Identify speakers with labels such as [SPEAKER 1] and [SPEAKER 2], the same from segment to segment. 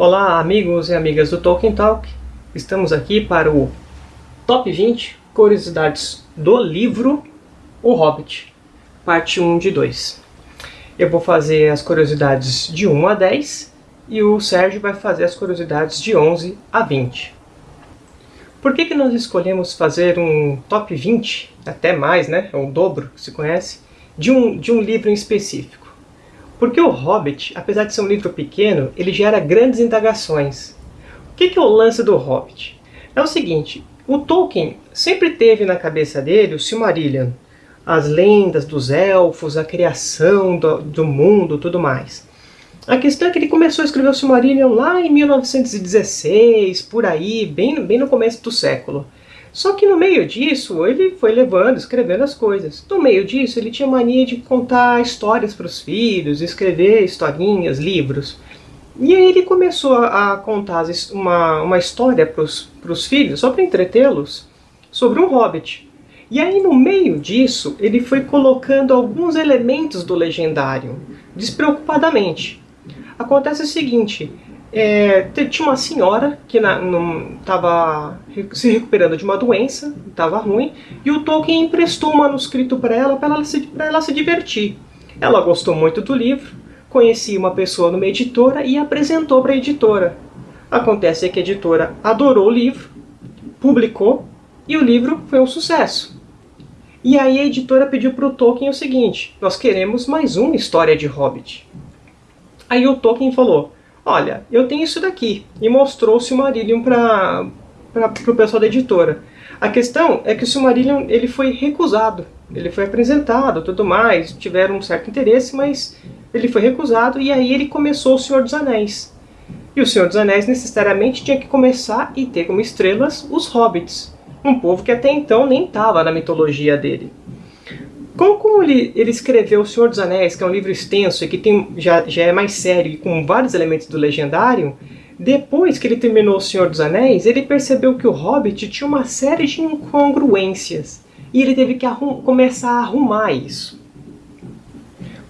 [SPEAKER 1] Olá amigos e amigas do Tolkien Talk, estamos aqui para o Top 20 Curiosidades do livro O Hobbit, parte 1 de 2. Eu vou fazer as curiosidades de 1 a 10 e o Sérgio vai fazer as curiosidades de 11 a 20. Por que, que nós escolhemos fazer um top 20, até mais, né, é o dobro que se conhece, de um, de um livro em específico? Porque o Hobbit, apesar de ser um livro pequeno, ele gera grandes indagações. O que é o lance do Hobbit? É o seguinte, o Tolkien sempre teve na cabeça dele o Silmarillion, as lendas dos elfos, a criação do, do mundo, tudo mais. A questão é que ele começou a escrever o Silmarillion lá em 1916, por aí, bem, bem no começo do século. Só que no meio disso, ele foi levando, escrevendo as coisas. No meio disso, ele tinha mania de contar histórias para os filhos, escrever historinhas, livros. E aí ele começou a contar uma, uma história para os filhos, só para entretê-los, sobre um hobbit. E aí no meio disso, ele foi colocando alguns elementos do legendário, despreocupadamente. Acontece o seguinte, é, tinha uma senhora que estava se recuperando de uma doença, estava ruim, e o Tolkien emprestou um manuscrito para ela, para ela, se, ela se divertir. Ela gostou muito do livro, conhecia uma pessoa numa editora e apresentou para a editora. Acontece que a editora adorou o livro, publicou, e o livro foi um sucesso. E aí a editora pediu para o Tolkien o seguinte, nós queremos mais uma história de Hobbit. Aí o Tolkien falou, olha, eu tenho isso daqui, e mostrou o Silmarillion para o pessoal da editora. A questão é que o Silmarillion ele foi recusado, ele foi apresentado, tudo mais, tiveram um certo interesse, mas ele foi recusado, e aí ele começou o Senhor dos Anéis. E o Senhor dos Anéis necessariamente tinha que começar e ter como estrelas os Hobbits, um povo que até então nem estava na mitologia dele. Como, ele, ele escreveu O Senhor dos Anéis, que é um livro extenso e que tem, já, já é mais sério e com vários elementos do legendário, depois que ele terminou O Senhor dos Anéis, ele percebeu que o Hobbit tinha uma série de incongruências. E ele teve que começar a arrumar isso.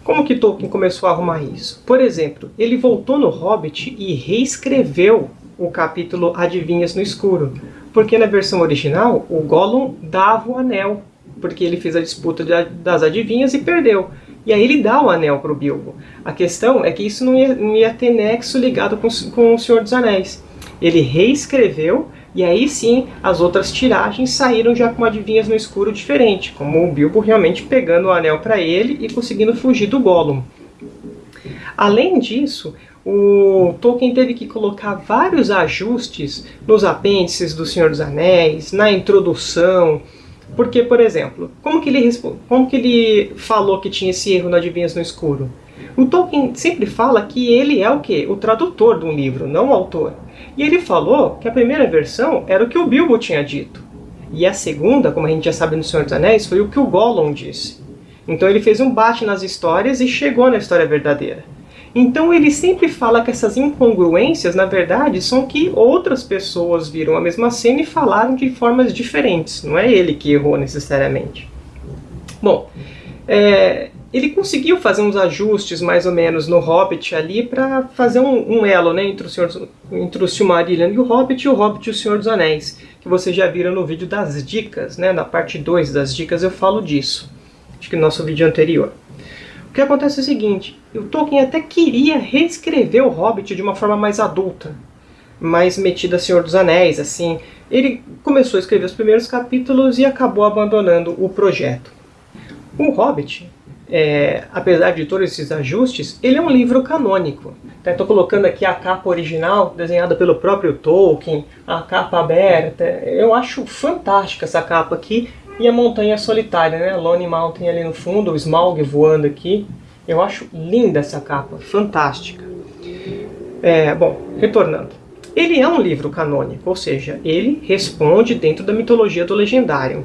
[SPEAKER 1] Como que Tolkien começou a arrumar isso? Por exemplo, ele voltou no Hobbit e reescreveu o capítulo Adivinhas no Escuro. Porque na versão original, o Gollum dava o anel porque ele fez a disputa das adivinhas e perdeu. E aí ele dá o anel para o Bilbo. A questão é que isso não ia, não ia ter nexo ligado com, com o Senhor dos Anéis. Ele reescreveu, e aí sim as outras tiragens saíram já com adivinhas no escuro diferente, como o Bilbo realmente pegando o anel para ele e conseguindo fugir do Gollum. Além disso, o Tolkien teve que colocar vários ajustes nos apêndices do Senhor dos Anéis, na introdução, porque, por exemplo, como que ele, como que ele falou que tinha esse erro no Adivinhas no Escuro? O Tolkien sempre fala que ele é o quê? O tradutor de um livro, não o autor. E ele falou que a primeira versão era o que o Bilbo tinha dito. E a segunda, como a gente já sabe no Senhor dos Anéis, foi o que o Gollum disse. Então ele fez um bate nas histórias e chegou na história verdadeira. Então ele sempre fala que essas incongruências, na verdade, são que outras pessoas viram a mesma cena e falaram de formas diferentes. Não é ele que errou necessariamente. Bom, é, ele conseguiu fazer uns ajustes mais ou menos no Hobbit ali para fazer um, um, elo né, entre, o Senhor, entre o Silmarillion e o Hobbit e o Hobbit e o Senhor dos Anéis, que vocês já viram no vídeo das dicas, né, na parte 2 das dicas eu falo disso, acho que no nosso vídeo anterior. O que acontece é o seguinte, o Tolkien até queria reescrever o Hobbit de uma forma mais adulta, mais metida a Senhor dos Anéis, assim. Ele começou a escrever os primeiros capítulos e acabou abandonando o projeto. O Hobbit, é, apesar de todos esses ajustes, ele é um livro canônico. Estou colocando aqui a capa original, desenhada pelo próprio Tolkien, a capa aberta. Eu acho fantástica essa capa aqui. E a montanha solitária, né? Lone Mountain ali no fundo, o Smaug voando aqui. Eu acho linda essa capa, fantástica. É, bom, retornando. Ele é um livro canônico, ou seja, ele responde dentro da mitologia do legendário.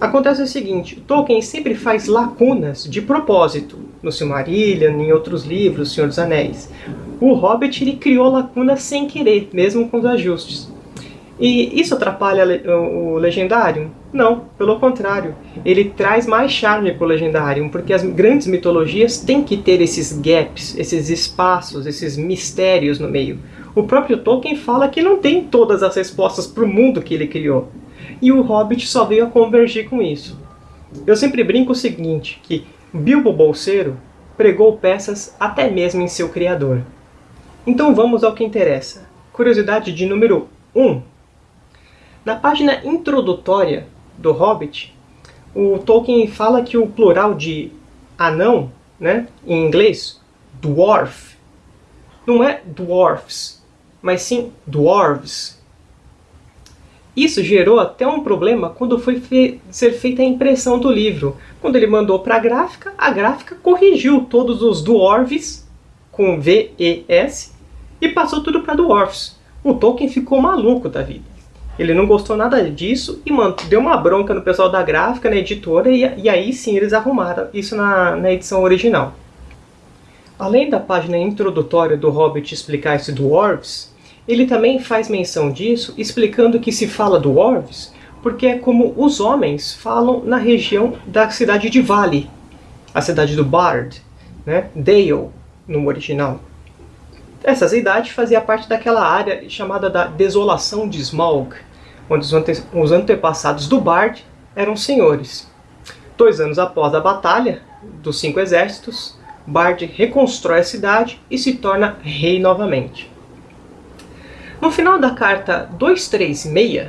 [SPEAKER 1] Acontece o seguinte, Tolkien sempre faz lacunas de propósito, no Silmarillion, em outros livros, Senhor dos Anéis. O Hobbit ele criou lacunas sem querer, mesmo com os ajustes. E isso atrapalha o legendário? Não, pelo contrário. Ele traz mais charme para o legendário, porque as grandes mitologias têm que ter esses gaps, esses espaços, esses mistérios no meio. O próprio Tolkien fala que não tem todas as respostas para o mundo que ele criou. E o Hobbit só veio a convergir com isso. Eu sempre brinco o seguinte, que Bilbo Bolseiro pregou peças até mesmo em seu criador. Então vamos ao que interessa. Curiosidade de número 1. Na página introdutória do Hobbit, o Tolkien fala que o plural de anão, né, em inglês, dwarf, não é dwarfs, mas sim dwarves. Isso gerou até um problema quando foi fe ser feita a impressão do livro. Quando ele mandou para a gráfica, a gráfica corrigiu todos os dwarves, com V-E-S, e passou tudo para dwarfs. O Tolkien ficou maluco da vida. Ele não gostou nada disso e mano, deu uma bronca no pessoal da gráfica, na editora, e, e aí sim eles arrumaram isso na, na edição original. Além da página introdutória do Hobbit explicar esse Dwarves, ele também faz menção disso, explicando que se fala Dwarves porque é como os homens falam na região da cidade de Vale, a cidade do Bard, né? Dale, no original. Essa cidade fazia parte daquela área chamada da Desolação de Smaug, onde os, ante os antepassados do Bard eram senhores. Dois anos após a batalha dos cinco exércitos, Bard reconstrói a cidade e se torna rei novamente. No final da carta 236,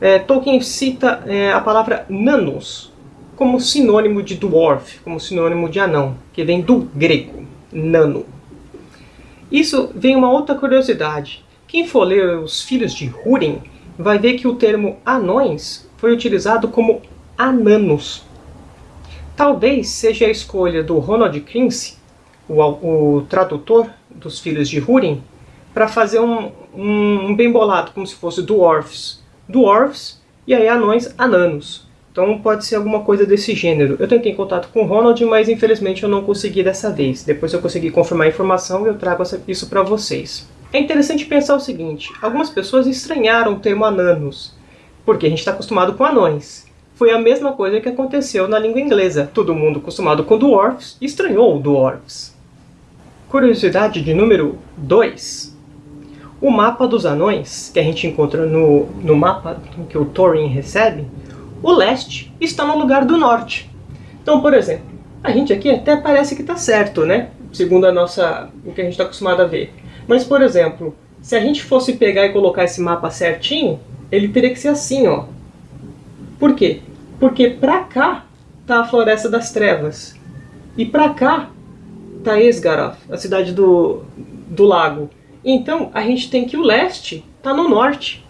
[SPEAKER 1] é, Tolkien cita é, a palavra nanos como sinônimo de dwarf, como sinônimo de anão, que vem do grego, nano. Isso vem uma outra curiosidade. Quem for ler os Filhos de Húrin vai ver que o termo anões foi utilizado como ananos. Talvez seja a escolha do Ronald Quincy, o, o tradutor dos Filhos de Húrin, para fazer um, um, um, bem bolado, como se fosse dwarfs. Dwarfs e aí anões, ananos. Então pode ser alguma coisa desse gênero. Eu tentei contato com o Ronald, mas infelizmente eu não consegui dessa vez. Depois eu consegui confirmar a informação e eu trago isso para vocês. É interessante pensar o seguinte, algumas pessoas estranharam o termo ananos, porque a gente está acostumado com anões. Foi a mesma coisa que aconteceu na língua inglesa. Todo mundo acostumado com dwarfs estranhou o dwarfs. Curiosidade de número 2. O mapa dos anões, que a gente encontra no, no mapa que o Thorin recebe, o leste está no lugar do norte. Então, por exemplo, a gente aqui até parece que está certo, né? Segundo a nossa, o que a gente está acostumado a ver. Mas, por exemplo, se a gente fosse pegar e colocar esse mapa certinho, ele teria que ser assim, ó. Por quê? Porque pra cá tá a Floresta das Trevas. E pra cá tá Esgaroth, a cidade do, do lago. Então, a gente tem que o leste tá no norte.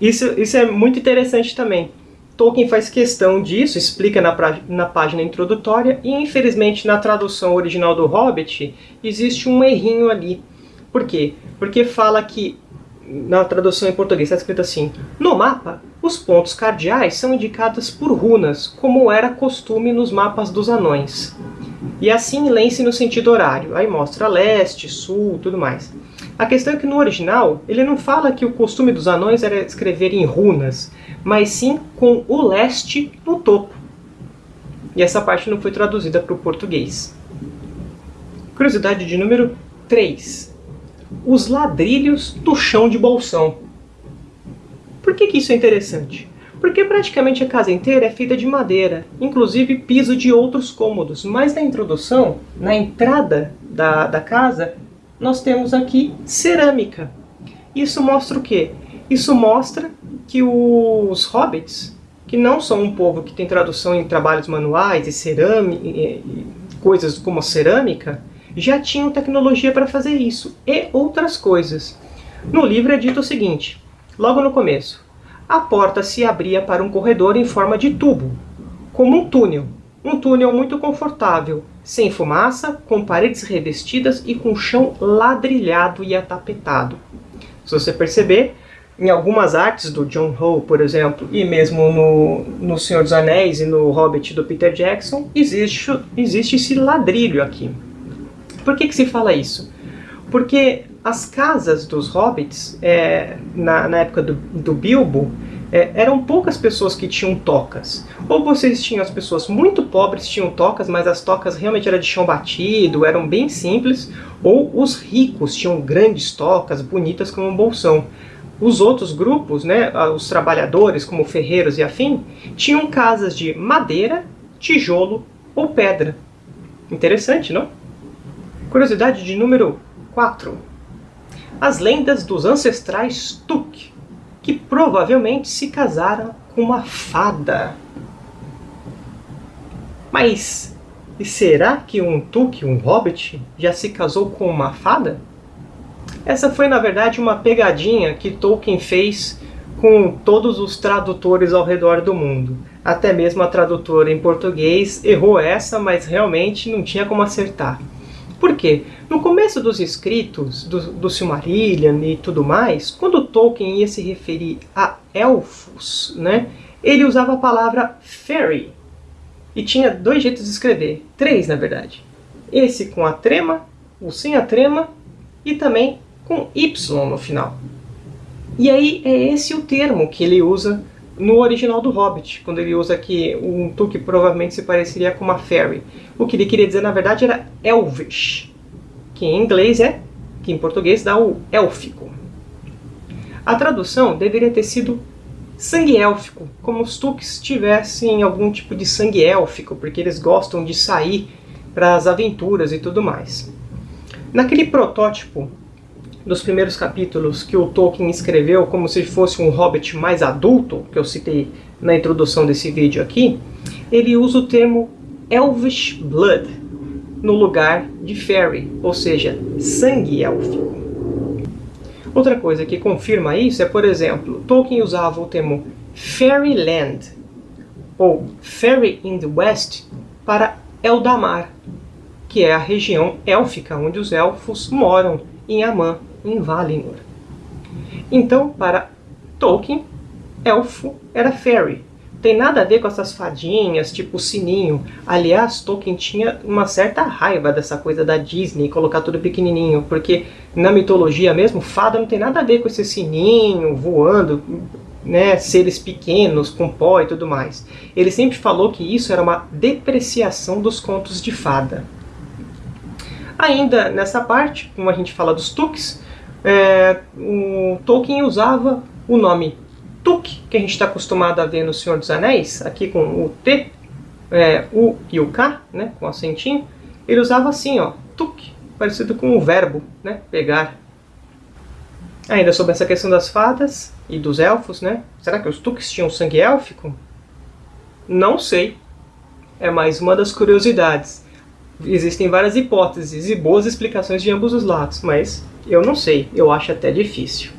[SPEAKER 1] Isso, isso é muito interessante também. Tolkien faz questão disso, explica na, na página introdutória, e infelizmente na tradução original do Hobbit existe um errinho ali. Por quê? Porque fala que, na tradução em português está escrito assim, no mapa, os pontos cardeais são indicados por runas, como era costume nos mapas dos anões. E assim lê-se no sentido horário, aí mostra leste, sul, tudo mais. A questão é que no original, ele não fala que o costume dos anões era escrever em runas, mas sim com o leste no topo. E essa parte não foi traduzida para o português. Curiosidade de número 3. Os ladrilhos do chão de bolsão. Por que, que isso é interessante? Porque praticamente a casa inteira é feita de madeira, inclusive piso de outros cômodos. Mas na introdução, na entrada da, da casa, nós temos aqui cerâmica. Isso mostra o quê? Isso mostra que os hobbits, que não são um povo que tem tradução em trabalhos manuais e cerâmica, e coisas como cerâmica, já tinham tecnologia para fazer isso e outras coisas. No livro é dito o seguinte, logo no começo, a porta se abria para um corredor em forma de tubo, como um túnel, um túnel muito confortável, sem fumaça, com paredes revestidas e com chão ladrilhado e atapetado. Se você perceber, em algumas artes do John Ho, por exemplo, e mesmo no, no Senhor dos Anéis e no Hobbit do Peter Jackson, existe, existe esse ladrilho aqui. Por que, que se fala isso? Porque as casas dos hobbits, é, na, na época do, do Bilbo, é, eram poucas pessoas que tinham tocas. Ou vocês tinham as pessoas muito pobres tinham tocas, mas as tocas realmente eram de chão batido, eram bem simples, ou os ricos tinham grandes tocas, bonitas como um bolsão. Os outros grupos, né, os trabalhadores, como ferreiros e afim, tinham casas de madeira, tijolo ou pedra. Interessante, não? Curiosidade de número 4. As lendas dos ancestrais Tuk, que provavelmente se casaram com uma fada. Mas, e será que um Tuk, um hobbit, já se casou com uma fada? Essa foi, na verdade, uma pegadinha que Tolkien fez com todos os tradutores ao redor do mundo. Até mesmo a tradutora em português errou essa, mas realmente não tinha como acertar. Por quê? No começo dos escritos do, do Silmarillion e tudo mais, quando Tolkien ia se referir a elfos, né, ele usava a palavra fairy. E tinha dois jeitos de escrever, três na verdade. Esse com a trema, o sem a trema e também com Y no final. E aí é esse o termo que ele usa no original do Hobbit, quando ele usa aqui um tu que provavelmente se pareceria com uma fairy. O que ele queria dizer, na verdade, era elvish, que em inglês é, que em português dá o élfico. A tradução deveria ter sido sangue élfico, como os Tuks tivessem algum tipo de sangue élfico, porque eles gostam de sair para as aventuras e tudo mais. Naquele protótipo dos primeiros capítulos que o Tolkien escreveu como se fosse um hobbit mais adulto, que eu citei na introdução desse vídeo aqui, ele usa o termo Elvish Blood no lugar de Fairy, ou seja, sangue élfico. Outra coisa que confirma isso é, por exemplo, Tolkien usava o termo Fairyland ou Fairy in the West para Eldamar, que é a região élfica onde os elfos moram em Amã, em Valinor. Então, para Tolkien, elfo era fairy. Tem nada a ver com essas fadinhas, tipo sininho. Aliás, Tolkien tinha uma certa raiva dessa coisa da Disney, colocar tudo pequenininho, porque na mitologia mesmo, fada não tem nada a ver com esse sininho voando, né, seres pequenos, com pó e tudo mais. Ele sempre falou que isso era uma depreciação dos contos de fada. Ainda nessa parte, como a gente fala dos Tuks, é, o Tolkien usava o nome Tuk, que a gente está acostumado a ver no Senhor dos Anéis, aqui com o T, é, U e o K, né, com acentinho, ele usava assim, ó, Tuk, parecido com o verbo, né, pegar. Ainda sobre essa questão das fadas e dos elfos, né, será que os Tuks tinham sangue élfico? Não sei. É mais uma das curiosidades. Existem várias hipóteses e boas explicações de ambos os lados, mas eu não sei, eu acho até difícil.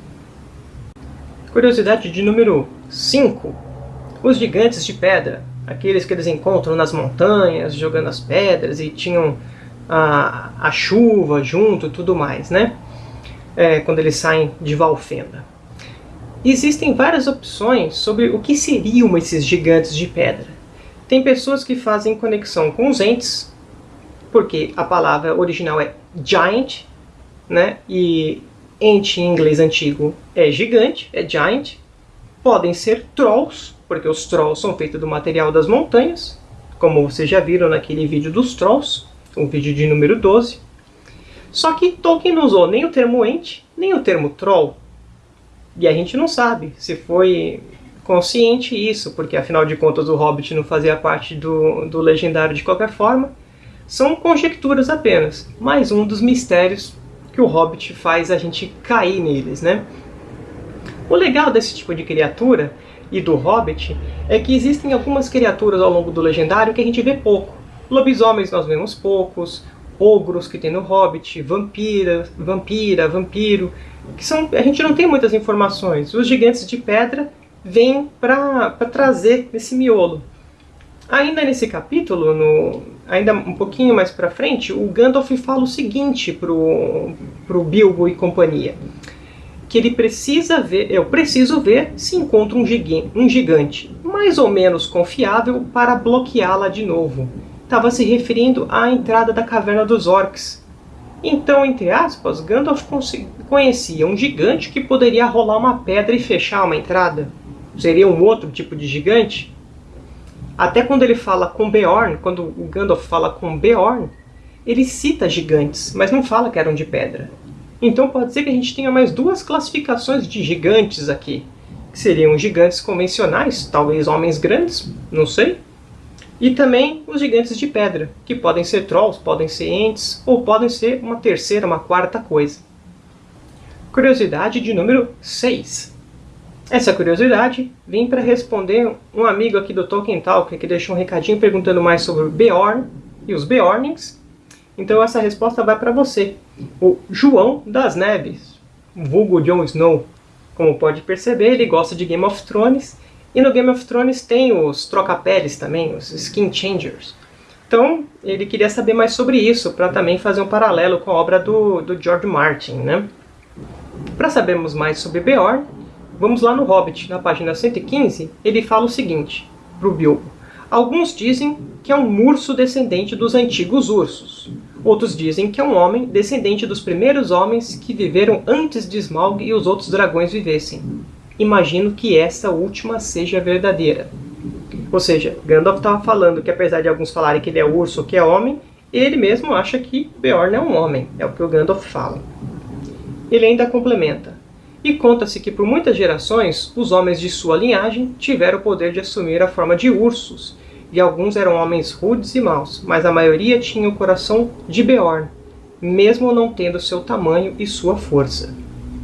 [SPEAKER 1] Curiosidade de número 5. Os gigantes de pedra, aqueles que eles encontram nas montanhas, jogando as pedras e tinham a, a chuva junto tudo mais, né? É, quando eles saem de Valfenda. Existem várias opções sobre o que seriam esses gigantes de pedra. Tem pessoas que fazem conexão com os entes, porque a palavra original é giant, né? E ente em inglês antigo é gigante, é giant. Podem ser trolls, porque os trolls são feitos do material das montanhas, como vocês já viram naquele vídeo dos trolls, o vídeo de número 12. Só que Tolkien não usou nem o termo ente, nem o termo troll. E a gente não sabe se foi consciente isso, porque afinal de contas o Hobbit não fazia parte do, do legendário de qualquer forma. São conjecturas apenas, mais um dos mistérios que o Hobbit faz a gente cair neles, né? O legal desse tipo de criatura e do Hobbit é que existem algumas criaturas ao longo do Legendário que a gente vê pouco. Lobisomens nós vemos poucos, ogros que tem no Hobbit, vampira, vampira, vampiro, que são, a gente não tem muitas informações. Os gigantes de pedra vêm para trazer esse miolo. Ainda nesse capítulo, no, ainda um pouquinho mais para frente, o Gandalf fala o seguinte pro, pro Bilbo e companhia. Que ele precisa ver, eu preciso ver se encontra um gigante, um gigante mais ou menos confiável para bloqueá-la de novo. Estava se referindo à entrada da caverna dos orcs. Então, entre aspas, Gandalf conhecia um gigante que poderia rolar uma pedra e fechar uma entrada. seria um outro tipo de gigante. Até quando ele fala com Beorn, quando o Gandalf fala com Beorn, ele cita gigantes, mas não fala que eram de pedra. Então pode ser que a gente tenha mais duas classificações de gigantes aqui, que seriam gigantes convencionais, talvez homens grandes, não sei, e também os gigantes de pedra, que podem ser trolls, podem ser entes, ou podem ser uma terceira, uma quarta coisa. Curiosidade de número 6. Essa curiosidade vem para responder um amigo aqui do Tolkien Talk que deixou um recadinho perguntando mais sobre Beorn e os Beornings. Então essa resposta vai para você, o João das Neves, vulgo Jon Snow. Como pode perceber, ele gosta de Game of Thrones, e no Game of Thrones tem os troca-peles também, os Skin Changers. Então, ele queria saber mais sobre isso, para também fazer um paralelo com a obra do, do George Martin. Né? Para sabermos mais sobre Beorn, Vamos lá no Hobbit, na página 115, ele fala o seguinte, para o Bilbo. Alguns dizem que é um urso descendente dos antigos ursos. Outros dizem que é um homem descendente dos primeiros homens que viveram antes de Smaug e os outros dragões vivessem. Imagino que essa última seja verdadeira. Ou seja, Gandalf estava falando que apesar de alguns falarem que ele é urso ou que é homem, ele mesmo acha que Beorn é um homem. É o que o Gandalf fala. Ele ainda complementa e conta-se que por muitas gerações os homens de sua linhagem tiveram o poder de assumir a forma de ursos, e alguns eram homens rudes e maus, mas a maioria tinha o coração de Beorn, mesmo não tendo seu tamanho e sua força.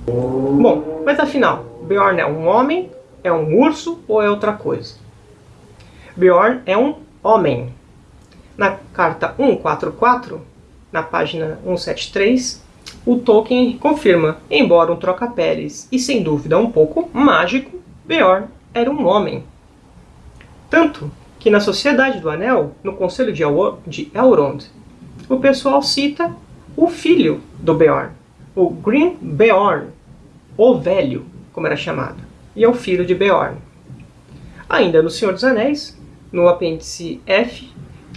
[SPEAKER 1] Bom, mas afinal, Beorn é um homem, é um urso ou é outra coisa? Beorn é um homem. Na carta 144, na página 173, o Tolkien confirma, embora um troca-peles e sem dúvida um pouco mágico, Beorn era um homem. Tanto que na Sociedade do Anel, no Conselho de Elrond, o pessoal cita o filho do Beorn, o Green Beorn, o Velho, como era chamado, e é o filho de Beorn. Ainda no Senhor dos Anéis, no apêndice F,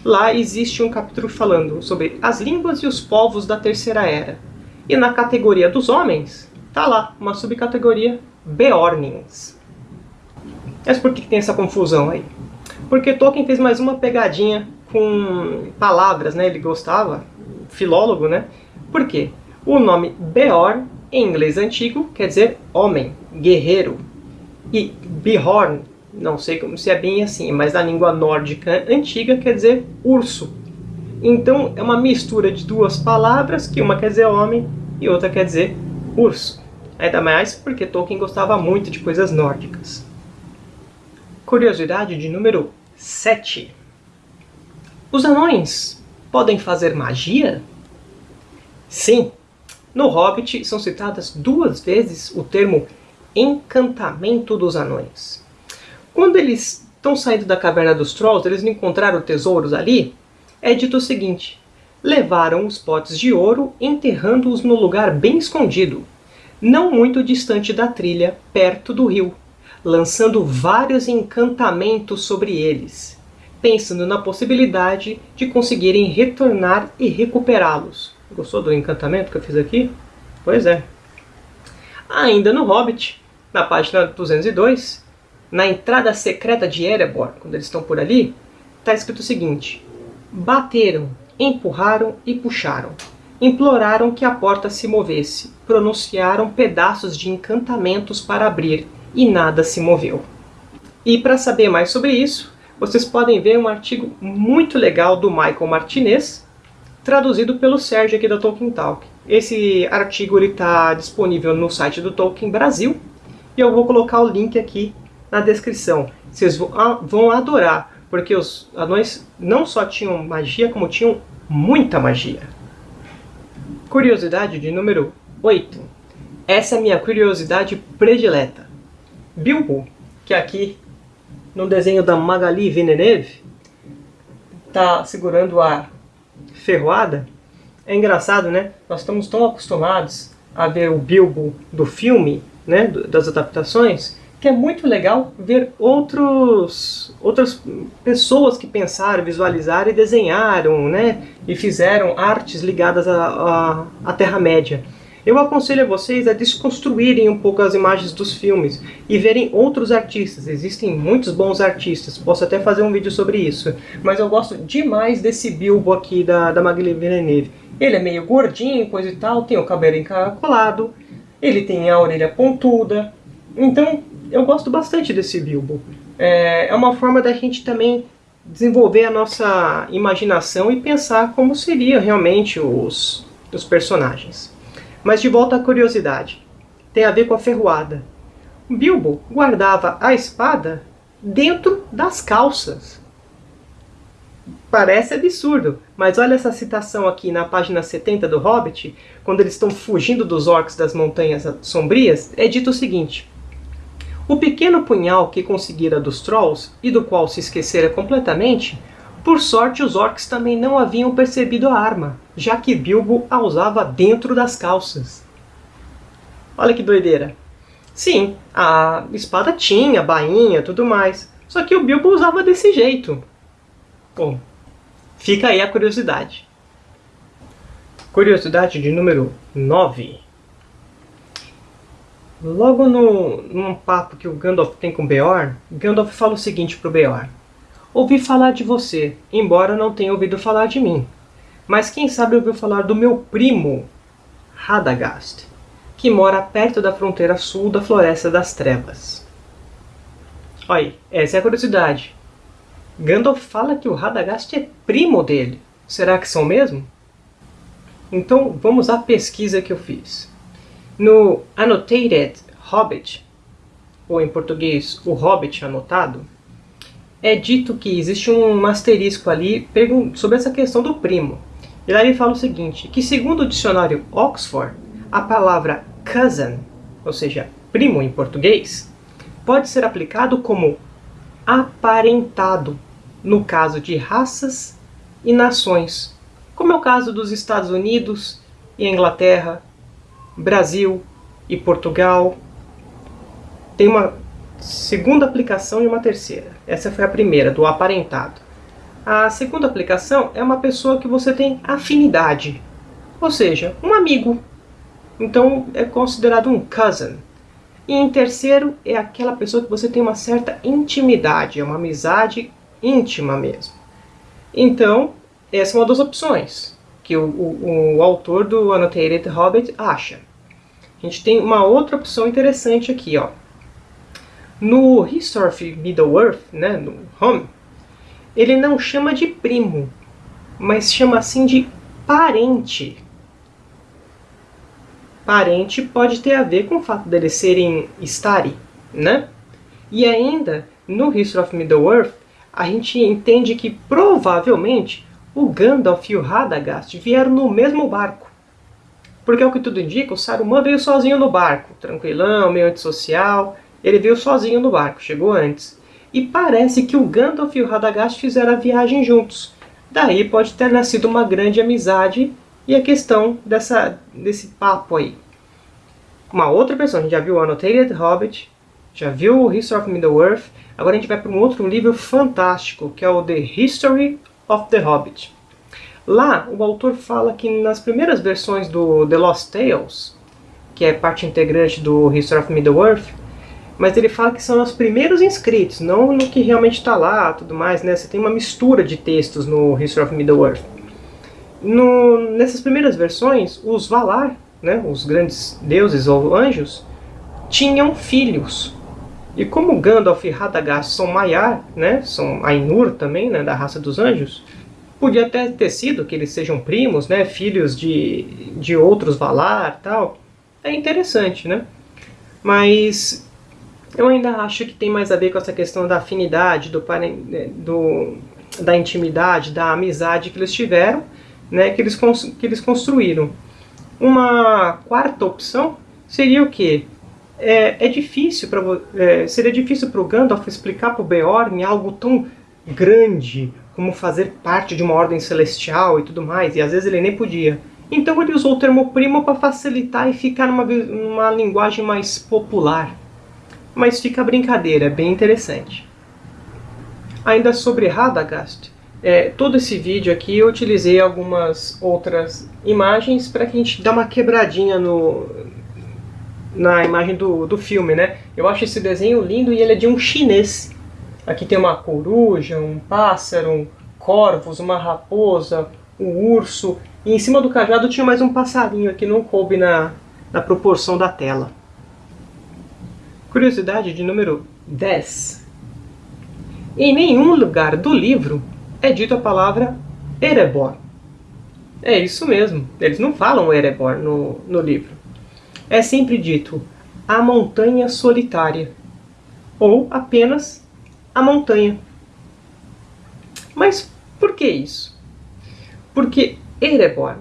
[SPEAKER 1] lá existe um capítulo falando sobre as línguas e os povos da Terceira Era, e na categoria dos homens, tá lá, uma subcategoria Beornings. Mas por que tem essa confusão aí? Porque Tolkien fez mais uma pegadinha com palavras, né? Ele gostava, filólogo, né? Por quê? O nome Beorn, em inglês antigo, quer dizer homem, guerreiro. E Bihorn, não sei se é bem assim, mas na língua nórdica antiga quer dizer urso. Então é uma mistura de duas palavras, que uma quer dizer homem e outra quer dizer urso. Ainda mais porque Tolkien gostava muito de coisas nórdicas. Curiosidade de número 7. Os anões podem fazer magia? Sim. No Hobbit são citadas duas vezes o termo encantamento dos anões. Quando eles estão saindo da caverna dos Trolls, eles não encontraram tesouros ali? É dito o seguinte, levaram os potes de ouro enterrando-os no lugar bem escondido, não muito distante da trilha, perto do rio, lançando vários encantamentos sobre eles, pensando na possibilidade de conseguirem retornar e recuperá-los. Gostou do encantamento que eu fiz aqui? Pois é. Ainda no Hobbit, na página 202, na entrada secreta de Erebor, quando eles estão por ali, está escrito o seguinte, Bateram, empurraram e puxaram. Imploraram que a porta se movesse. Pronunciaram pedaços de encantamentos para abrir, e nada se moveu. E para saber mais sobre isso, vocês podem ver um artigo muito legal do Michael Martinez, traduzido pelo Sérgio aqui da Tolkien Talk. Esse artigo está disponível no site do Tolkien Brasil, e eu vou colocar o link aqui na descrição. Vocês vão adorar porque os anões não só tinham magia, como tinham muita magia. Curiosidade de número 8. Essa é a minha curiosidade predileta. Bilbo, que aqui no desenho da Magali Villeneuve está segurando a ferroada. É engraçado, né? Nós estamos tão acostumados a ver o Bilbo do filme, né, das adaptações, que é muito legal ver outros, outras pessoas que pensaram, visualizaram e desenharam, né? E fizeram artes ligadas à, Terra-média. Eu aconselho a vocês a desconstruírem um pouco as imagens dos filmes e verem outros artistas. Existem muitos bons artistas, posso até fazer um vídeo sobre isso. Mas eu gosto demais desse Bilbo aqui da, da Magli Villeneuve. Ele é meio gordinho, coisa e tal, tem o cabelo encaracolado, ele tem a orelha pontuda. Então, eu gosto bastante desse Bilbo. É, é uma forma da gente também desenvolver a nossa imaginação e pensar como seriam realmente os, os personagens. Mas de volta à curiosidade. Tem a ver com a ferroada. Bilbo guardava a espada dentro das calças. Parece absurdo, mas olha essa citação aqui na página 70 do Hobbit, quando eles estão fugindo dos orcs das Montanhas Sombrias, é dito o seguinte. O pequeno punhal que conseguira dos Trolls, e do qual se esquecera completamente, por sorte os orcs também não haviam percebido a arma, já que Bilbo a usava dentro das calças. Olha que doideira. Sim, a espada tinha, bainha, tudo mais, só que o Bilbo usava desse jeito. Bom, fica aí a curiosidade. Curiosidade de número 9. Logo no, num papo que o Gandalf tem com Beorn, Gandalf fala o seguinte para o Beorn. Ouvi falar de você, embora não tenha ouvido falar de mim. Mas quem sabe ouviu falar do meu primo, Radagast, que mora perto da fronteira sul da Floresta das Trevas. Olha, essa é a curiosidade. Gandalf fala que o Radagast é primo dele. Será que são mesmo? Então vamos à pesquisa que eu fiz. No Annotated Hobbit, ou em português, o Hobbit anotado, é dito que existe um asterisco ali sobre essa questão do primo. E lá ele fala o seguinte, que segundo o dicionário Oxford, a palavra cousin, ou seja, primo em português, pode ser aplicado como aparentado no caso de raças e nações, como é o caso dos Estados Unidos e Inglaterra, Brasil e Portugal. Tem uma segunda aplicação e uma terceira. Essa foi a primeira, do aparentado. A segunda aplicação é uma pessoa que você tem afinidade, ou seja, um amigo. Então é considerado um cousin. E em terceiro é aquela pessoa que você tem uma certa intimidade, é uma amizade íntima mesmo. Então, essa é uma das opções que o, o, o autor do Annotated Hobbit acha. A gente tem uma outra opção interessante aqui, ó. No History of Middle-earth, né, no Home, ele não chama de primo, mas chama assim de parente. Parente pode ter a ver com o fato deles serem Stari, né? E ainda, no History of Middle-earth, a gente entende que provavelmente o Gandalf e o Radagast vieram no mesmo barco. Porque é o que tudo indica, o Saruman veio sozinho no barco, tranquilão, meio antissocial. Ele veio sozinho no barco, chegou antes. E parece que o Gandalf e o Radagast fizeram a viagem juntos. Daí pode ter nascido uma grande amizade e a questão dessa, desse papo aí. Uma outra pessoa, a gente já viu o Annotated Hobbit, já viu o History of Middle-earth, agora a gente vai para um outro livro fantástico, que é o The History of the Hobbit. Lá, o autor fala que nas primeiras versões do The Lost Tales, que é parte integrante do History of Middle-earth, mas ele fala que são os primeiros inscritos, não no que realmente está lá, tudo mais, né? Você tem uma mistura de textos no History of Middle-earth. Nessas primeiras versões, os Valar, né, os grandes deuses ou anjos, tinham filhos. E como Gandalf e Radagast são Maiar, né, são Ainur também, né, da raça dos anjos, Podia até ter sido que eles sejam primos, né, filhos de, de outros Valar tal. É interessante, né? Mas eu ainda acho que tem mais a ver com essa questão da afinidade, do, né, do da intimidade, da amizade que eles tiveram, né, que eles, que eles construíram. Uma quarta opção seria o quê? É, é difícil para é, seria difícil para o Gandalf explicar para o Beorn algo tão grande, como fazer parte de uma ordem celestial e tudo mais, e às vezes ele nem podia. Então ele usou o termo primo para facilitar e ficar numa, numa linguagem mais popular. Mas fica a brincadeira, é bem interessante. Ainda sobre Radagast, é, todo esse vídeo aqui eu utilizei algumas outras imagens para que a gente dê uma quebradinha no, na imagem do, do filme, né? Eu acho esse desenho lindo e ele é de um chinês. Aqui tem uma coruja, um pássaro, corvos, uma raposa, um urso. E em cima do cajado tinha mais um passarinho que não coube na, na proporção da tela. Curiosidade de número 10. Em nenhum lugar do livro é dito a palavra Erebor. É isso mesmo, eles não falam Erebor no, no livro. É sempre dito a montanha solitária, ou apenas a montanha. Mas por que isso? Porque Erebor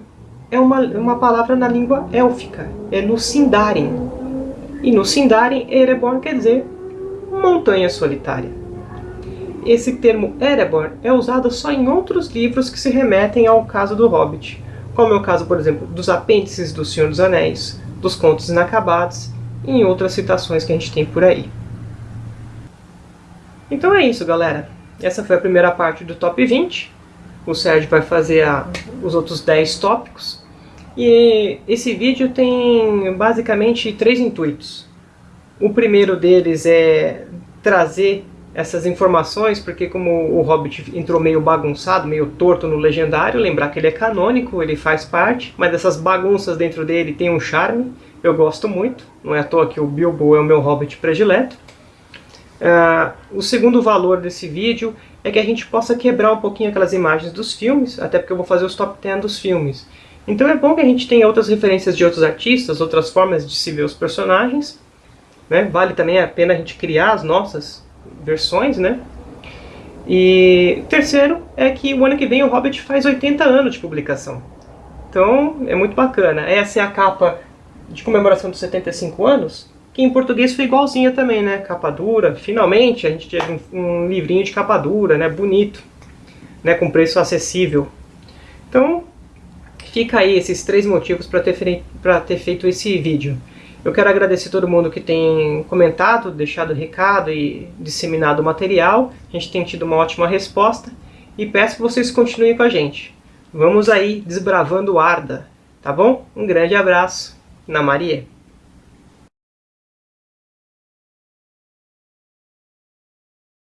[SPEAKER 1] é uma, uma palavra na língua élfica, é no Sindarin. E no Sindarin, Erebor quer dizer montanha solitária esse termo Erebor é usado só em outros livros que se remetem ao caso do Hobbit, como é o caso, por exemplo, dos apêndices do Senhor dos Anéis, dos Contos Inacabados e em outras citações que a gente tem por aí. Então é isso, galera. Essa foi a primeira parte do Top 20. O Sérgio vai fazer a, os outros 10 tópicos. E esse vídeo tem basicamente três intuitos. O primeiro deles é trazer essas informações, porque como o Hobbit entrou meio bagunçado, meio torto no legendário, lembrar que ele é canônico, ele faz parte, mas dessas bagunças dentro dele tem um charme, eu gosto muito, não é à toa que o Bilbo é o meu Hobbit predileto. Uh, o segundo valor desse vídeo é que a gente possa quebrar um pouquinho aquelas imagens dos filmes, até porque eu vou fazer os top 10 dos filmes. Então é bom que a gente tenha outras referências de outros artistas, outras formas de se ver os personagens. Né? Vale também a pena a gente criar as nossas versões, né? E terceiro é que o ano que vem o Hobbit faz 80 anos de publicação. Então é muito bacana. Essa é a capa de comemoração dos 75 anos, que em português foi igualzinha também, né? Capa dura. Finalmente a gente teve um, um livrinho de capa dura, né? Bonito, né? Com preço acessível. Então fica aí esses três motivos para ter, ter feito esse vídeo. Eu quero agradecer todo mundo que tem comentado, deixado recado e disseminado o material. A gente tem tido uma ótima resposta e peço que vocês continuem com a gente. Vamos aí desbravando Arda, tá bom? Um grande abraço. Na Maria.